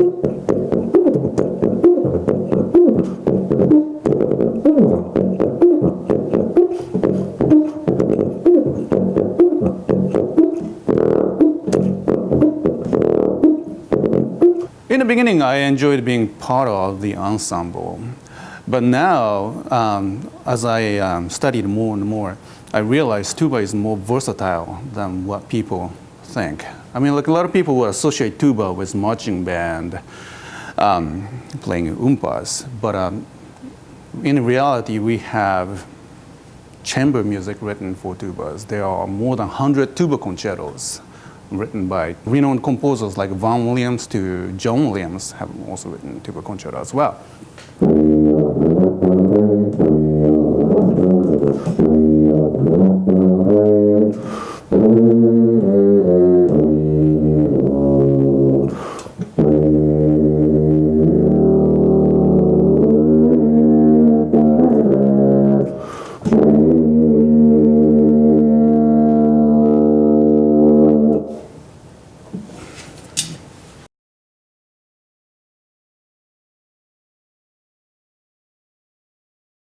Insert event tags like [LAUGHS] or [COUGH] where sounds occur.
In the beginning, I enjoyed being part of the ensemble. But now, um, as I um, studied more and more, I realized tuba is more versatile than what people think. I mean, like a lot of people would associate tuba with marching band, um, playing oompas, but um, in reality, we have chamber music written for tubas. There are more than 100 tuba concertos written by renowned composers like Vaughan Williams to John Williams have also written tuba concerto as well. [LAUGHS]